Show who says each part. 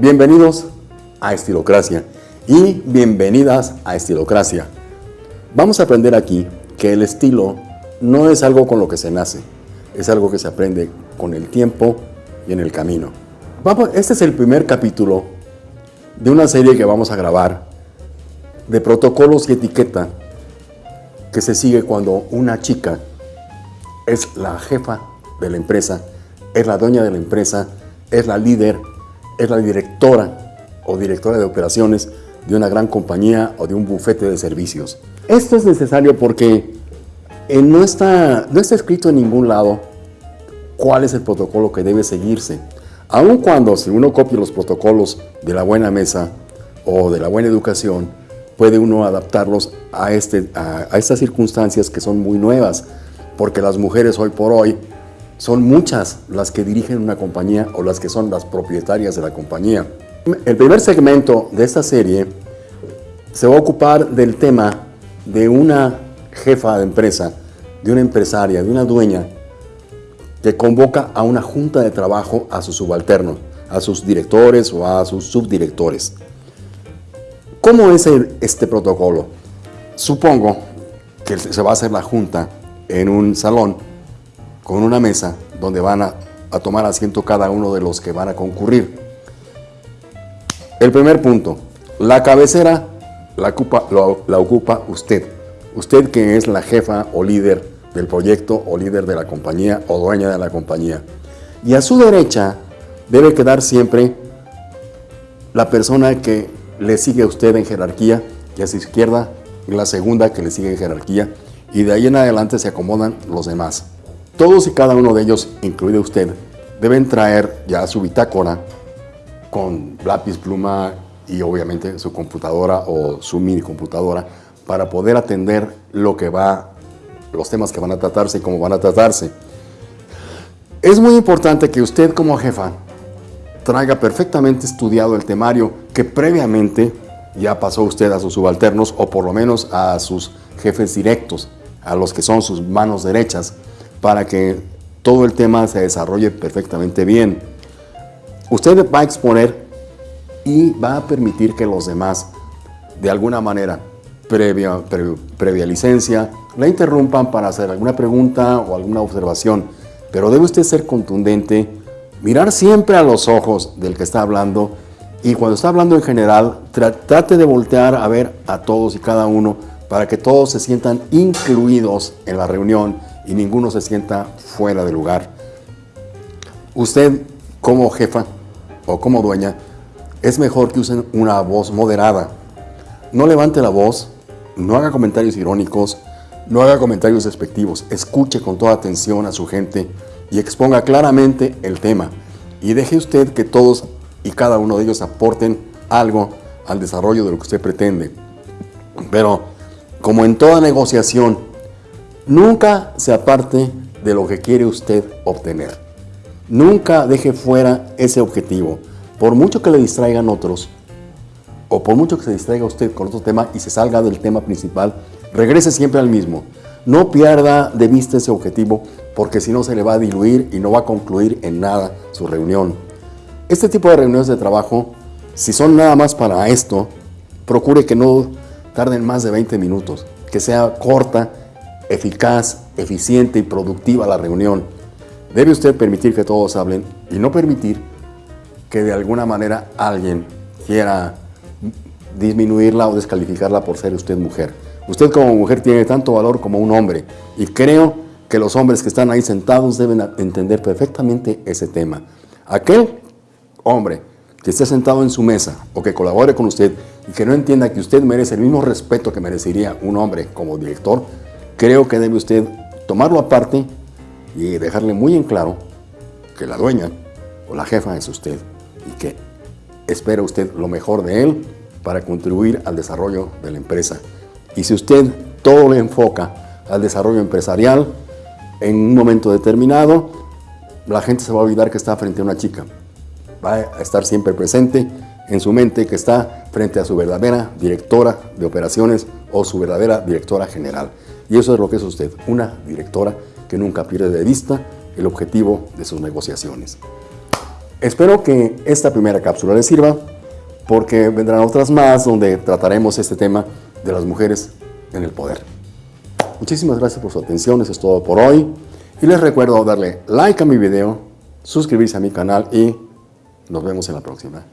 Speaker 1: Bienvenidos a Estilocracia y bienvenidas a Estilocracia. Vamos a aprender aquí que el estilo no es algo con lo que se nace, es algo que se aprende con el tiempo y en el camino. Este es el primer capítulo de una serie que vamos a grabar de protocolos y etiqueta que se sigue cuando una chica es la jefa de la empresa, es la dueña de la empresa, es la líder, es la directora o directora de operaciones de una gran compañía o de un bufete de servicios. Esto es necesario porque eh, no, está, no está escrito en ningún lado cuál es el protocolo que debe seguirse. Aun cuando si uno copia los protocolos de la buena mesa o de la buena educación, puede uno adaptarlos a, este, a, a estas circunstancias que son muy nuevas, porque las mujeres hoy por hoy son muchas las que dirigen una compañía o las que son las propietarias de la compañía. El primer segmento de esta serie se va a ocupar del tema de una jefa de empresa, de una empresaria, de una dueña, que convoca a una junta de trabajo a sus subalternos, a sus directores o a sus subdirectores. ¿Cómo es este protocolo? Supongo que se va a hacer la junta en un salón con una mesa donde van a, tomar asiento cada uno de los que van a concurrir. El primer punto, la cabecera la ocupa, usted. Usted que es la jefa o líder del proyecto o líder de la compañía o dueña de la compañía. Y a su derecha debe quedar siempre la persona que le sigue a usted en jerarquía a su izquierda la segunda que le sigue en jerarquía y de ahí en adelante se acomodan los demás. Todos y cada uno de ellos, incluido usted, deben traer ya su bitácora con lápiz, pluma y obviamente su computadora o su mini computadora para poder atender lo que va, los temas que van a tratarse y cómo van a tratarse. Es muy importante que usted como jefa traiga perfectamente estudiado el temario que previamente ya pasó usted a sus subalternos o por lo menos a sus jefes directos, a los que son sus manos derechas, para que todo el tema se desarrolle perfectamente bien. Usted va a exponer y va a permitir que los demás, de alguna manera, previa, previa licencia, la interrumpan para hacer alguna pregunta o alguna observación. Pero debe usted ser contundente, mirar siempre a los ojos del que está hablando y cuando está hablando en general, trate de voltear a ver a todos y cada uno para que todos se sientan incluidos en la reunión y ninguno se sienta fuera de lugar. Usted como jefa o como dueña, es mejor que usen una voz moderada. No levante la voz, no haga comentarios irónicos, no haga comentarios despectivos, escuche con toda atención a su gente y exponga claramente el tema. Y deje usted que todos y cada uno de ellos aporten algo al desarrollo de lo que usted pretende. Pero, como en toda negociación, nunca se aparte de lo que quiere usted obtener. Nunca deje fuera ese objetivo. Por mucho que le distraigan otros, o por mucho que se distraiga usted con otro tema y se salga del tema principal, regrese siempre al mismo. No pierda de vista ese objetivo porque si no se le va a diluir y no va a concluir en nada su reunión. Este tipo de reuniones de trabajo, si son nada más para esto, procure que no tarden más de 20 minutos, que sea corta, eficaz, eficiente y productiva la reunión. Debe usted permitir que todos hablen y no permitir que de alguna manera alguien quiera disminuirla o descalificarla por ser usted mujer. Usted como mujer tiene tanto valor como un hombre y creo que los hombres que están ahí sentados deben entender perfectamente ese tema. Aquel hombre que esté sentado en su mesa o que colabore con usted y que no entienda que usted merece el mismo respeto que merecería un hombre como director, creo que debe usted tomarlo aparte y dejarle muy en claro que la dueña o la jefa es usted y que espera usted lo mejor de él para contribuir al desarrollo de la empresa. Y si usted todo le enfoca al desarrollo empresarial, en un momento determinado, la gente se va a olvidar que está frente a una chica. Va a estar siempre presente en su mente que está frente a su verdadera directora de operaciones o su verdadera directora general. Y eso es lo que es usted, una directora que nunca pierde de vista el objetivo de sus negociaciones. Espero que esta primera cápsula les sirva porque vendrán otras más donde trataremos este tema de las mujeres en el poder. Muchísimas gracias por su atención, eso es todo por hoy. Y les recuerdo darle like a mi video, suscribirse a mi canal y nos vemos en la próxima.